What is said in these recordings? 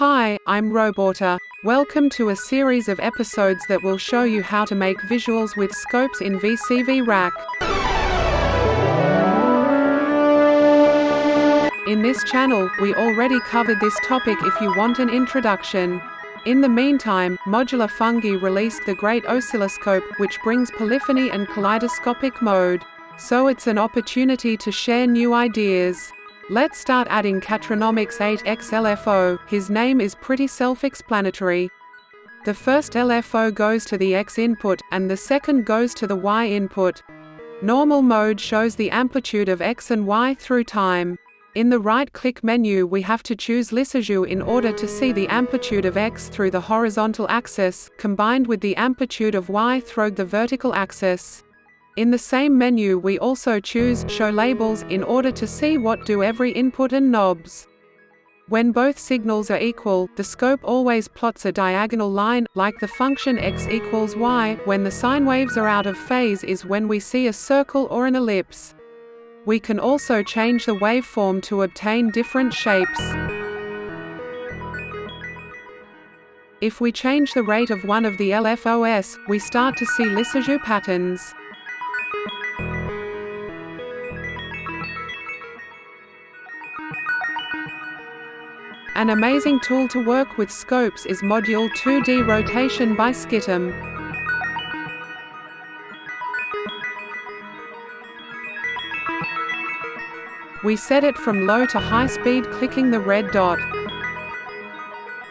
Hi, I'm Roborta. Welcome to a series of episodes that will show you how to make visuals with scopes in VCV Rack. In this channel, we already covered this topic if you want an introduction. In the meantime, Modular Fungi released the Great Oscilloscope, which brings polyphony and kaleidoscopic mode. So it's an opportunity to share new ideas. Let's start adding Catronomics 8x LFO, his name is pretty self-explanatory. The first LFO goes to the X input, and the second goes to the Y input. Normal mode shows the amplitude of X and Y through time. In the right-click menu we have to choose Lissajous in order to see the amplitude of X through the horizontal axis, combined with the amplitude of Y through the vertical axis. In the same menu we also choose Show Labels in order to see what do every input and knobs. When both signals are equal, the scope always plots a diagonal line, like the function x equals y. When the sine waves are out of phase is when we see a circle or an ellipse. We can also change the waveform to obtain different shapes. If we change the rate of one of the LFOS, we start to see Lissajous patterns. An amazing tool to work with scopes is Module 2D Rotation by Skitom. We set it from low to high speed clicking the red dot.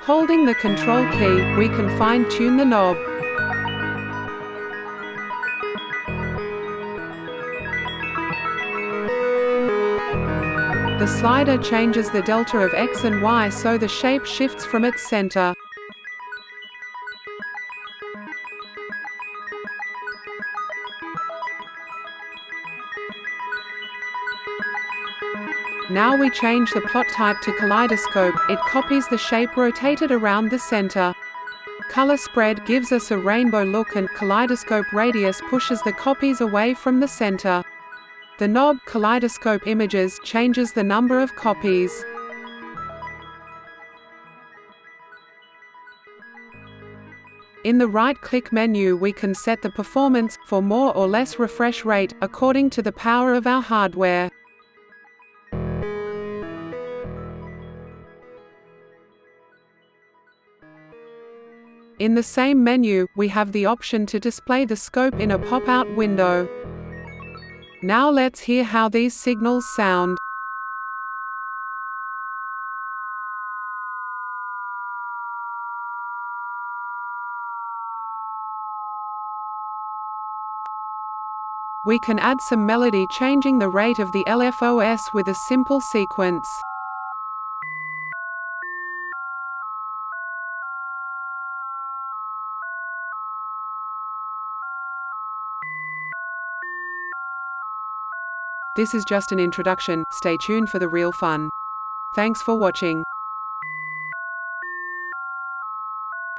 Holding the control key, we can fine-tune the knob. The slider changes the delta of x and y so the shape shifts from its center. Now we change the plot type to kaleidoscope, it copies the shape rotated around the center. Color spread gives us a rainbow look and kaleidoscope radius pushes the copies away from the center. The knob Kaleidoscope Images changes the number of copies. In the right-click menu we can set the performance, for more or less refresh rate, according to the power of our hardware. In the same menu, we have the option to display the scope in a pop-out window. Now let's hear how these signals sound. We can add some melody changing the rate of the LFOS with a simple sequence. This is just an introduction, stay tuned for the real fun. Thanks for watching.